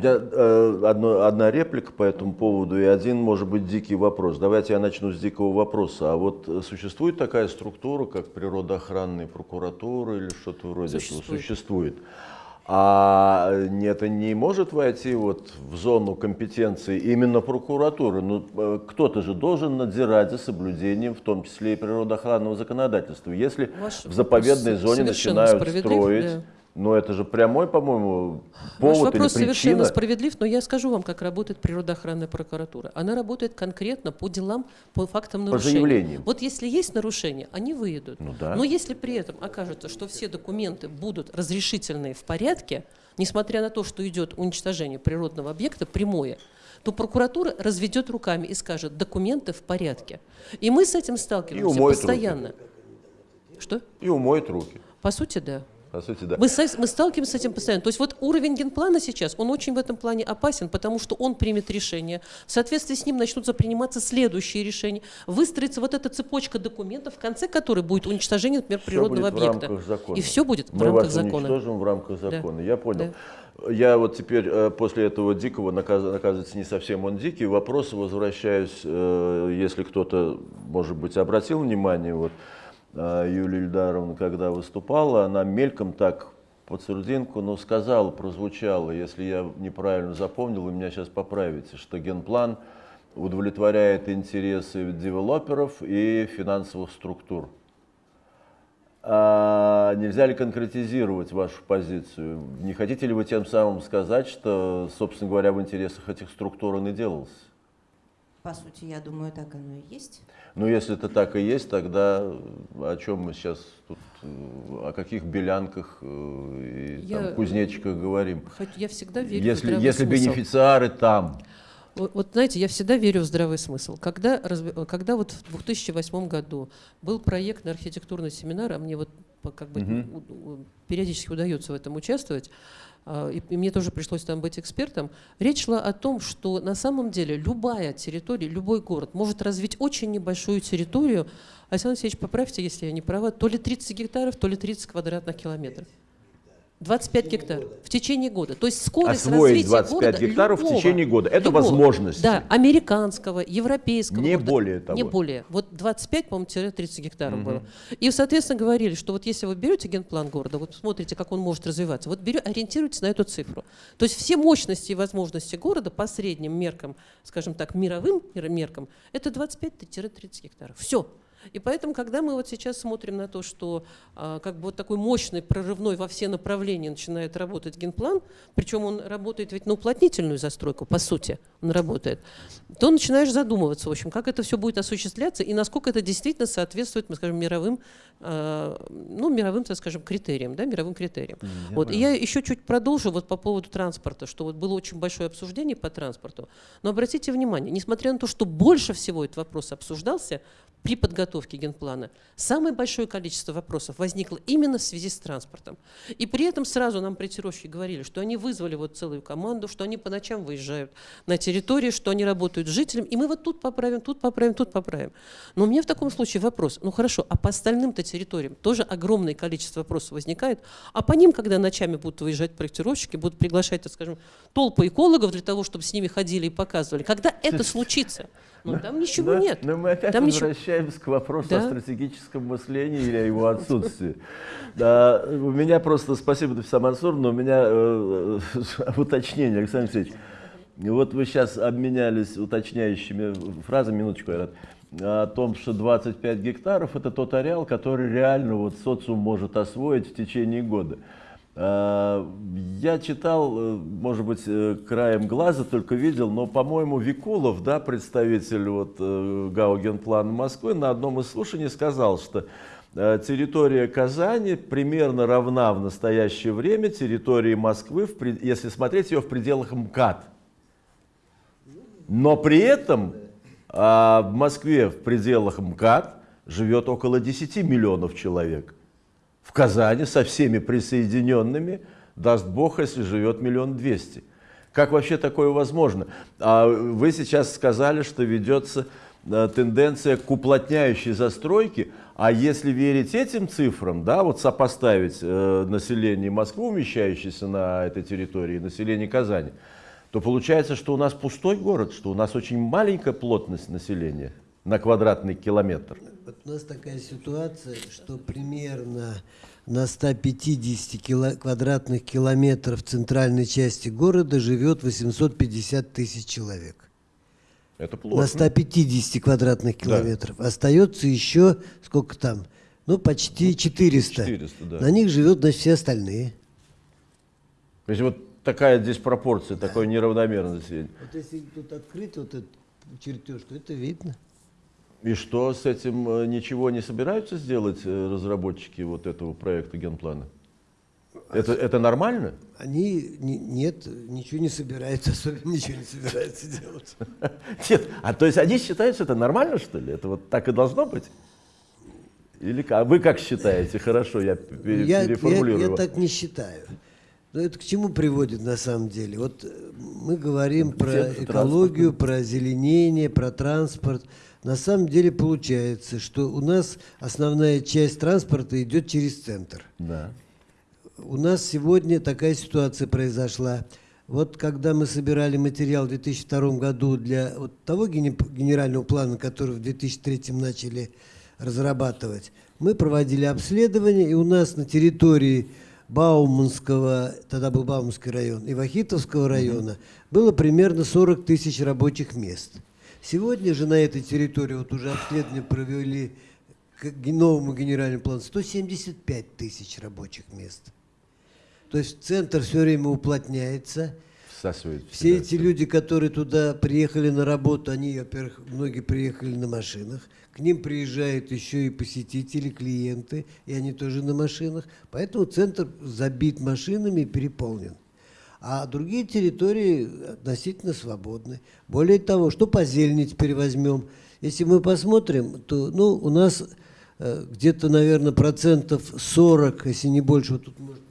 Меня э, одно, одна реплика по этому поводу и один, может быть, дикий вопрос. Давайте я начну с дикого вопроса. А вот существует такая структура, как природоохранная прокуратура или что-то вроде Существует. этого? Существует. А это не может войти вот в зону компетенции именно прокуратуры? Ну, э, кто-то же должен надзирать за соблюдением, в том числе и природоохранного законодательства. Если Ваш в заповедной зоне начинают строить, да. Но это же прямой, по-моему, Ваш повод вопрос или совершенно причина. справедлив, но я скажу вам, как работает природоохранная прокуратура. Она работает конкретно по делам, по фактам По нарушений. заявлениям. Вот если есть нарушения, они выйдут. Ну да. Но если при этом окажется, что все документы будут разрешительные в порядке, несмотря на то, что идет уничтожение природного объекта прямое, то прокуратура разведет руками и скажет, документы в порядке. И мы с этим сталкиваемся умоет руки. постоянно. Что? И умоет руки. По сути, да. По сути, да. Мы, мы сталкиваемся с этим постоянно. То есть вот уровень генплана сейчас, он очень в этом плане опасен, потому что он примет решение. В соответствии с ним начнутся приниматься следующие решения. Выстроится вот эта цепочка документов, в конце которой будет уничтожение, например, Всё природного будет в объекта. рамках закона. И все будет в Мы рамках вас закона. уничтожим в рамках Да. закона. Я понял. Я вот теперь э, после этого дикого, наказ- оказывается, не совсем он дикий, вопросы возвращаюсь, э, если кто-то, может быть, обратил внимание, вот Юлия Ильдаровна, когда выступала, она мельком так под сурдинку, но сказала, прозвучало, если я неправильно запомнил, вы меня сейчас поправите, что генплан удовлетворяет интересы девелоперов и финансовых структур. А нельзя ли конкретизировать вашу позицию? Не хотите ли вы тем самым сказать, что, собственно говоря, в интересах этих структур он и делался? По сути, я думаю, так оно и есть. Ну, если это так и есть, тогда о чем мы сейчас тут, э, о каких белянках э, и Я- там, кузнечиках говорим? Хоть Я всегда верю в Если, здравый если смысл. бенефициары там, Вот, вот знаете, я всегда верю в здравый смысл. Когда, когда вот в 2008 году был проектный архитектурный семинар, а мне вот как бы Мгм. у- у- периодически удается в этом участвовать, а, и, и мне тоже пришлось там быть экспертом, речь шла о том, что на самом деле любая территория, любой город может развить очень небольшую территорию. Александр Алексеевич, поправьте, если я не права, то ли 30 гектаров, то ли 30 квадратных километров. 25 гектаров в течение года. То есть скорость освоить развития 25 города гектаров в любого, течение года. Это любого, возможность. Да, американского, европейского. Не города. более того. Не более. Вот 25, по-моему, 30 гектаров Мгм. было. И, соответственно, говорили, что вот если вы берете генплан города, вот смотрите, как он может развиваться, вот берете, ориентируйтесь на эту цифру. То есть все мощности и возможности города по средним меркам, скажем так, мировым мер- меркам, это 25-30 гектаров. Все. И поэтому, когда мы вот сейчас смотрим на то, что а, как бы вот такой мощный, прорывной во все направления начинает работать генплан, причем он работает ведь на уплотнительную застройку, по сути, он работает, то начинаешь задумываться, в общем, как это все будет осуществляться и насколько это действительно соответствует, мы скажем, мировым, а, ну, мировым, так скажем, критериям, да, мировым критериям. Вот. И я еще чуть продолжу вот по поводу транспорта, что вот было очень большое обсуждение по транспорту. Но обратите внимание, несмотря на то, что больше всего этот вопрос обсуждался при подготовке генплана, самое большое количество вопросов возникло именно в связи с транспортом. И при этом сразу нам проектировщики говорили, что они вызвали вот целую команду, что они по ночам выезжают на территории, что они работают с жителями, и мы вот тут поправим, тут поправим, тут поправим. Но у меня в таком случае вопрос, ну хорошо, а по остальным-то территориям тоже огромное количество вопросов возникает, а по ним, когда ночами будут выезжать проектировщики, будут приглашать, так скажем, толпы экологов для того, чтобы с ними ходили и показывали. Когда это случится? Ну, там ничего нет. Но мы опять Там ничего- возвращаемся к вопросу Да. о стратегическом мыслении или о его отсутствии. Да, у меня просто, спасибо, Нафиса Мансур, но у меня э, э, уточнение, Александр Алексеевич. Вот вы сейчас обменялись уточняющими фразами, минуточку, Айрат, о том, что 25 гектаров – это тот ареал, который реально вот социум может освоить в течение года. А, Я читал, э, может быть, э, краем глаза только видел, но, по-моему, Викулов, да, представитель вот, э, ГАО Генплана Москвы, на одном из слушаний сказал, что э, территория Казани примерно равна в настоящее время территории Москвы, если смотреть ее в пределах МКАД. Но при этом а, в Москве в пределах МКАД живет около 10 миллионов человек. В Казани со всеми присоединенными, даст Бог, если живет миллион двести. Как вообще такое возможно? А вы сейчас сказали, что ведется э, тенденция к уплотняющей застройке, а если верить этим цифрам, да, вот сопоставить э, население Москвы, умещающееся на этой территории, население Казани, то получается, что у нас пустой город, что у нас очень маленькая плотность населения на квадратный километр. Вот у нас такая ситуация, что примерно на 150 кило- квадратных километров центральной части города живет 850 тысяч человек. Это На плохо. 150 квадратных километров. Остается еще, сколько там? Ну, почти 400. 400, да. На них живет, значит, все остальные. То есть вот такая здесь пропорция, такое неравномерное население. Вот если тут открыть вот этот чертеж, то это видно. И что с этим э, ничего не собираются сделать э, разработчики вот этого проекта генплана? Это, это нормально? Они не- нет, ничего не собираются, особенно ничего не собираются делать. Нет, а то есть они считают, что это нормально, что ли? Это вот так и должно быть? Или как? А вы как считаете? Хорошо, я пе- Я, я, переформулирую. я так не считаю. Но это к чему приводит на самом деле? Вот э, мы говорим про Где-то экологию, про озеленение, про транспорт. На самом деле получается, что у нас основная часть транспорта идет через центр. Да. У нас сегодня такая ситуация произошла. Вот когда мы собирали материал в 2002 году для вот того генерального плана, который в 2003 начали разрабатывать, мы проводили обследование, и у нас на территории Бауманского, тогда был Бауманский район, и Вахитовского района было примерно 40 тысяч рабочих мест. Сегодня же на этой территории, вот уже обследование провели к новому генеральному плану, 175 тысяч рабочих мест. То есть центр все время уплотняется. Всасывает Все эти люди, которые туда приехали на работу, они, во-первых, многие приехали на машинах. К ним приезжают еще и посетители, клиенты, и они тоже на машинах. Поэтому центр забит машинами и переполнен. А другие территории относительно свободны. Более того, что по зелени теперь возьмем? Если мы посмотрим, то ну, у нас э, где-то, наверное, процентов 40, если не больше, вот тут может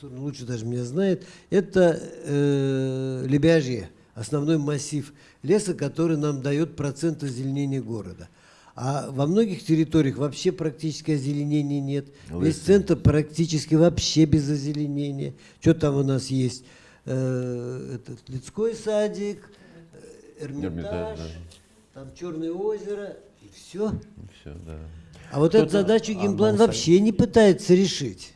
Мансур лучше даже меня знает, это э, лебяжье, основной массив леса, который нам дает процент озеленения города. А во многих территориях вообще практически озеленения нет. Весь Лысый. центр практически вообще без озеленения. Что там у нас есть? Э, этот Людской садик, э, Эрмитаж, Эрмитаж, да. там Черное озеро, и все. Все, да. А вот эту задачу генплан вообще не пытается решить.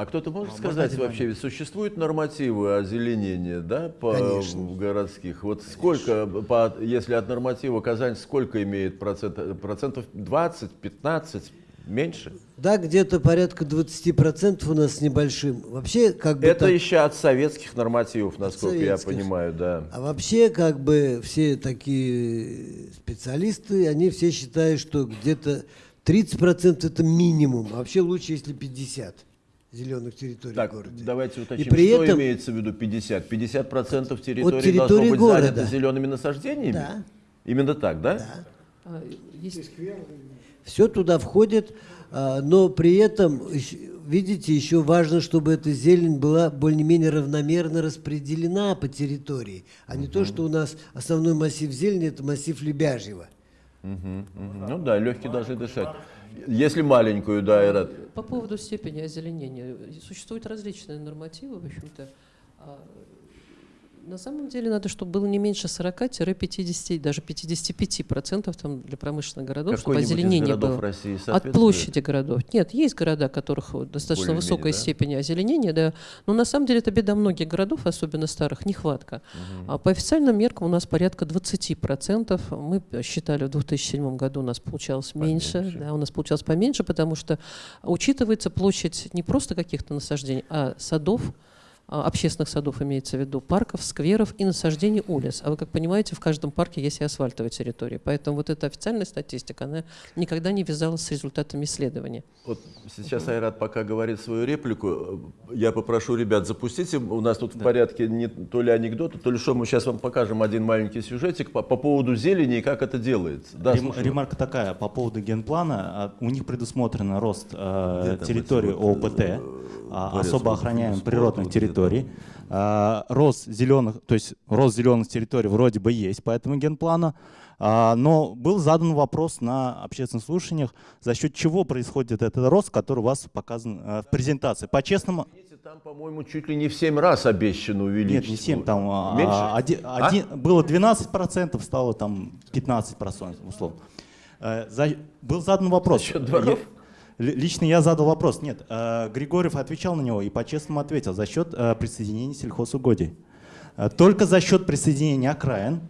А кто-то может сказать вообще, ведь существуют нормативы озеленения, да, по Конечно. городских? Вот сколько, по, если от норматива Казань, сколько имеет процент, процентов 20, 15, меньше? Да, где-то порядка 20% у нас с небольшим. Вообще, как бы Это так- еще от советских нормативов, насколько я советских. понимаю, да. А вообще, как бы все такие специалисты, они все считают, что где-то 30% это минимум. А вообще лучше, если 50 зеленых территорий Так, в городе. давайте уточним, И при что этом- имеется в виду 50? 50% территории территории должно быть города. занято зелеными насаждениями? Да. Именно так, да? Да. А, Есть Все туда входит, а, но при этом, видите, еще важно, чтобы эта зелень была более-менее равномерно распределена по территории, а не то, что у нас основной массив зелени – это массив Лебяжьего. Мгм, мгм. Ну да, легкие должны дышать. Если маленькую, да, Айрат. По поводу степени озеленения. Существуют различные нормативы, в общем-то. На самом деле надо, чтобы было не меньше 40-50, даже 55 процентов там для промышленных городов, чтобы озеленение было. России От площади городов. Нет, есть города, у которых достаточно высокая да? степень озеленения, да. Но на самом деле это беда многих городов, особенно старых, нехватка. А по официальным меркам у нас порядка 20%. Мы считали в 2007 году у нас получалось меньше, Поменьше. да, у нас получалось поменьше, потому что учитывается площадь не просто каких-то насаждений, а садов, общественных садов имеется в виду, парков, скверов и насаждений улиц. А вы, как понимаете, в каждом парке есть и асфальтовая территория. Поэтому вот эта официальная статистика, она никогда не вязалась с результатами исследования. Вот сейчас Айрат пока говорит свою реплику. Я попрошу ребят, запустите. У нас тут в порядке не то ли анекдоты, то ли что. Мы сейчас вам покажем один маленький сюжетик по, по поводу зелени и как это делается. Да, Рем- слушаю. Ремарка такая по поводу генплана. А, У них предусмотрен рост э, территории ОПТ, э, а, особо охраняемых природных где территорий. А, Рост зеленых, то есть рост зеленых территорий вроде бы есть по этому генплану. А, Но был задан вопрос на общественных слушаниях, за счет чего происходит этот рост, который у вас показан э, в презентации. По-честному, там, по-моему, чуть ли не в 7 раз обещано увеличить. Нет, не 7, там а, Меньше? а, оди- А? один- было 12%, стало там 15%, условно. Э, за- был задан вопрос. За счет дворов? Я- лично я задал вопрос. Нет, э, Григорьев отвечал на него и по-честному ответил. За счет э, присоединения сельхозугодий. Э, Только за счет присоединения окраин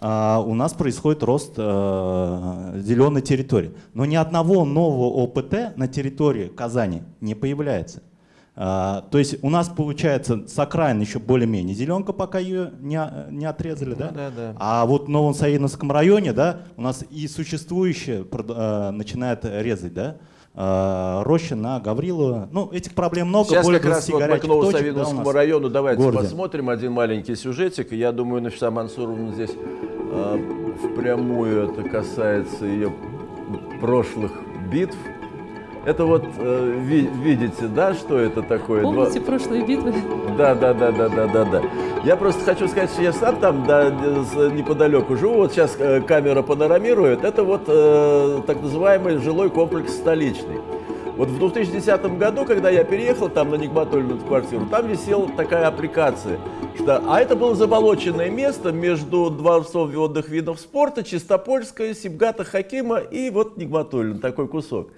у нас происходит рост зеленой территории. Но ни одного нового ОПТ на территории Казани не появляется. То есть у нас получается с окраин еще более-менее зеленка, пока ее не, не отрезали, да? да, да. А вот в Новом Саидовском районе, да, у нас и существующее начинает резать, да, роща на Гаврилова. Ну, этих проблем много, Сейчас более как раз 20 вот мы к да, Новосавиновскому нас. району давайте городе. посмотрим один маленький сюжетик. Я думаю, Нафиса Мансуровна здесь э, впрямую это касается ее прошлых битв. Это вот э, ви- видите, да, что это такое? Два- Помните прошлые битвы? Да, да, да, да, да, да, да. Я просто хочу сказать, что я сам там да, неподалеку живу. Вот сейчас э, камера панорамирует. Это вот э, так называемый жилой комплекс столичный. Вот в 2010 году, когда я переехал там на Нигматульную квартиру, там висела такая аппликация, что, а это было заболоченное место между дворцом водных видов спорта, Чистопольская, Сибгата Хакима и вот Нигматуллин, такой кусок.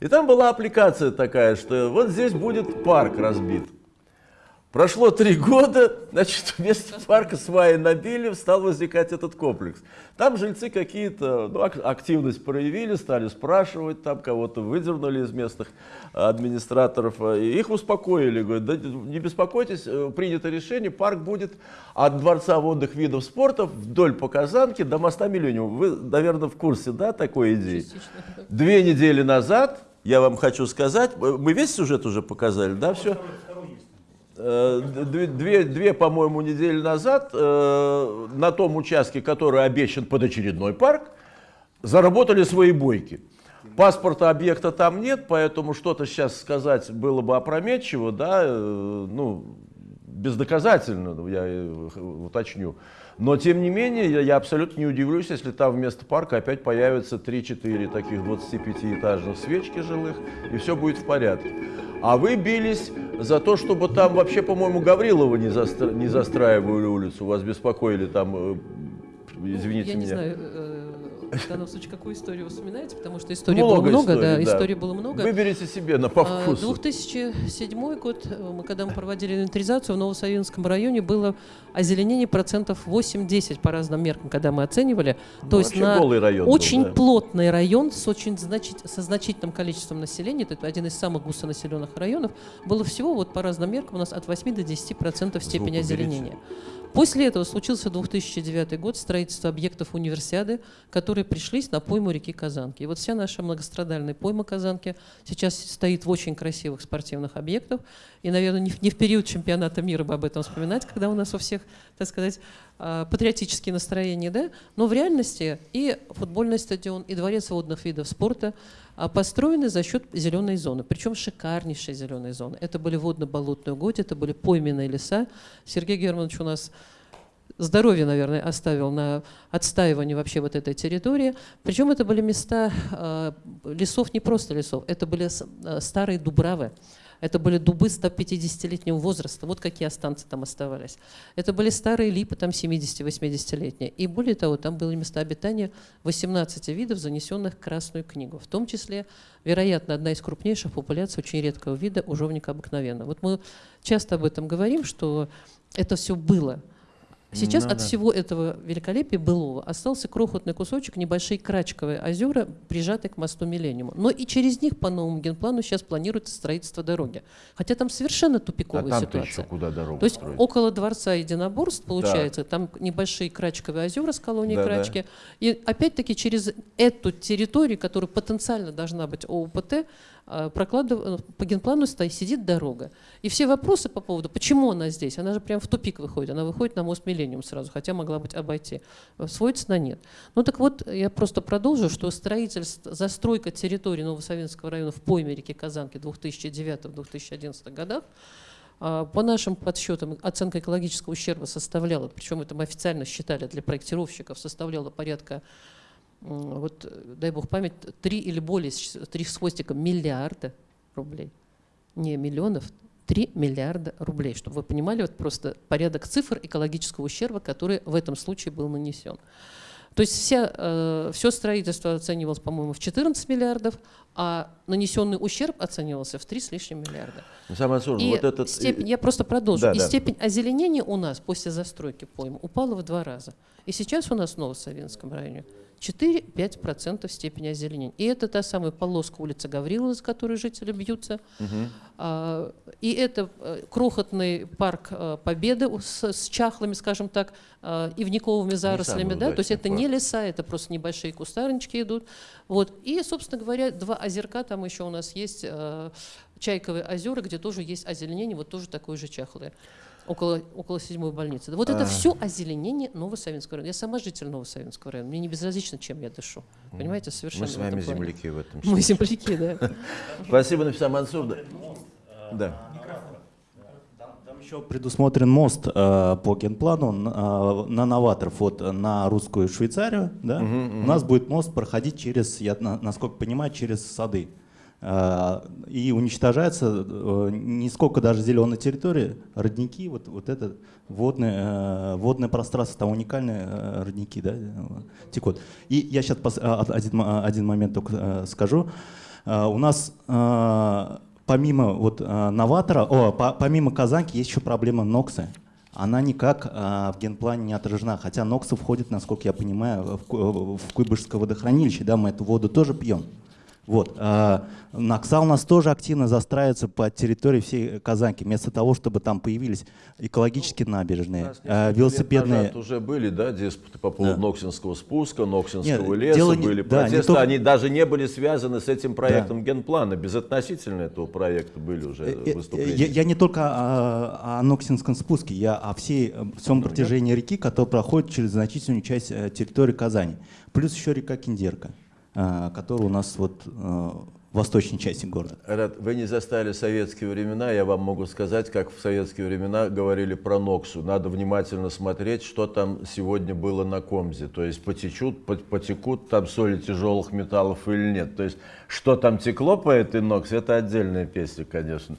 И там была аппликация такая, что вот здесь будет парк разбит. Прошло три года, значит, вместо парка сваи набили, стал возникать этот комплекс. Там жильцы какие-то ну, ак- активность проявили, стали спрашивать, там кого-то выдернули из местных администраторов. э, И их успокоили, говорят, да не беспокойтесь, э, принято решение, парк будет от Дворца водных видов спорта вдоль по Казанке до моста Миллениум. Вы, наверное, в курсе, да, такой идеи? Две недели назад, я вам хочу сказать, э, мы весь сюжет уже показали, да, все? Э, Две, две, по-моему, недели назад э, на том участке, который обещан под очередной парк, заработали свои бойки. Паспорта объекта там нет, поэтому что-то сейчас сказать было бы опрометчиво, да, э, ну, бездоказательно, я э, уточню. Но, тем не менее, я, абсолютно не удивлюсь, если там вместо парка опять появятся 3-4 таких 25-этажных свечки жилых, и все будет в порядке. А вы бились за то, чтобы там вообще, по-моему, Гаврилова не, застра- не застраивали улицу, вас беспокоили там, э, извините Я меня. не знаю, э, в данном случае, какую историю вы вспоминаете, потому что историй Много было много, да, историй, да. историй было много. Выберите себе на по вкусу. 2007 год, э, мы, когда мы проводили инвентаризацию в Новосавинском районе, было озеленение процентов 8-10 по разным меркам, когда мы оценивали. Ну, То есть на район был, очень да. плотный район с очень значит- со значительным количеством населения, это один из самых густонаселенных районов, было всего вот по разным меркам у нас от 8 до 10 процентов степени уберите. озеленения. После этого случился 2009 год, строительство объектов универсиады, которые пришлись на пойму реки Казанки. И вот вся наша многострадальная пойма Казанки сейчас стоит в очень красивых спортивных объектах. И, наверное, не в, период чемпионата мира бы об этом вспоминать, когда у нас у всех, так сказать, патриотические настроения, да? Но в реальности и футбольный стадион, и дворец водных видов спорта а, построены за счет зеленой зоны, причем шикарнейшей зеленой зоны. Это были водно-болотные угодья, это были пойменные леса. Сергей Германович у нас здоровье, наверное, оставил на отстаивание вообще вот этой территории. Причем это были места э, лесов, не просто лесов, это были э, старые дубравы. Это были дубы 150-летнего возраста, вот какие останцы там оставались. Это были старые липы, там 70-80-летние. И более того, там были места обитания 18 видов, занесенных в Красную книгу. В том числе, вероятно, одна из крупнейших популяций очень редкого вида ужовника обыкновенного. Вот мы часто об этом говорим, что это все было. Сейчас Ну от да. всего этого великолепия былого остался крохотный кусочек, небольшие крачковые озера, прижатые к мосту Миллениума. Но и через них по новому генплану сейчас планируется строительство дороги. Хотя там совершенно А тупиковая еще ситуация. куда дорогу То есть строить? около дворца единоборств, получается, там небольшие крачковые озера с колонией Да-да. крачки. И опять-таки через эту территорию, которая потенциально должна быть ОУПТ, а, прокладыв- э, по генплану сидит дорога. И все вопросы по поводу, почему она здесь, она же прям в тупик выходит, она выходит на мост Миллениум сразу, хотя могла быть обойти, э, сводится на нет. Ну так вот, я просто продолжу, что строительство, застройка территории Новосавинского района в пойме реки Казанки 2009-2011 годах По нашим подсчетам, оценка экологического ущерба составляла, причем это мы официально считали для проектировщиков, составляла порядка, вот, дай бог память, 3 или более, три с хвостиком миллиарда рублей. Не миллионов, 3 миллиарда рублей, чтобы вы понимали вот просто порядок цифр экологического ущерба, который в этом случае был нанесен. То есть вся, все строительство оценивалось, по-моему, в 14 миллиардов, а нанесенный ущерб оценивался в 3 с лишним миллиарда. Сам Мансур, И вот этот... степень, я просто продолжу. Да, и да. степень озеленения у нас после застройки пойм упала в два раза. И сейчас у нас в Новосавинском районе 4-5% степени озеленения. И это та самая полоска улицы Гаврилова, за которой жители бьются. А, И это э, крохотный парк э, Победы с, с чахлыми, скажем так, э, ивниковыми зарослями. Да? То есть это не парк. леса, это просто небольшие кустарнички идут. Вот. И, собственно говоря, два озерка там еще у нас есть, Чайковые озера, где тоже есть озеленение, вот тоже такое же чахлое. Около, около седьмой больницы. Вот это все озеленение Новосавинского района. Я сама житель Новосавинского района. Мне не безразлично, чем я дышу. Понимаете, совершенно Мы с в вами плане. земляки в этом Мы земляки, да. Спасибо, Нафиса Мансур. Да. Да. Там еще предусмотрен мост э, по генплану на, на новаторов вот э, на русскую Швейцарию. Да? У нас будет мост проходить через, я на- насколько понимаю, через сады. Э, и уничтожается э, не сколько даже зеленой территории, родники, вот, вот это водное, э, водное пространство, там уникальные родники да, текут. И я сейчас один, м- один момент только скажу. У нас помимо вот новатора, о, по- помимо Казанки есть еще проблема Ноксы. Она никак в генплане не отражена, хотя Ноксы входит, насколько я понимаю, в, в Куйбышевское водохранилище, да, мы эту воду тоже пьем. Вот. а, Накса у нас тоже активно застраивается по территории всей Казанки, вместо того, чтобы там появились экологические набережные, нас а, лет велосипедные. назад уже были, да, диспуты по поводу Да. Ноксинского спуска, Ноксинского Нет, леса, не- были да, не протесты, только- они даже не были связаны с этим проектом генплана, безотносительно этого проекта были уже Э, э, выступления. Я, я не только о, о Ноксинском спуске, я о всей, э, всем протяжении реки, которая проходит через значительную часть территории Казани. Плюс еще река Киндерка, э, которая у нас вот э, в восточной части города. Рад, вы не застали советские времена, я вам могу сказать, как в советские времена говорили про Ноксу. Надо внимательно смотреть, что там сегодня было на Комзе. То есть потечут, пот- потекут там соли тяжелых металлов или нет. То есть что там текло по этой Ноксе, это отдельная песня, конечно.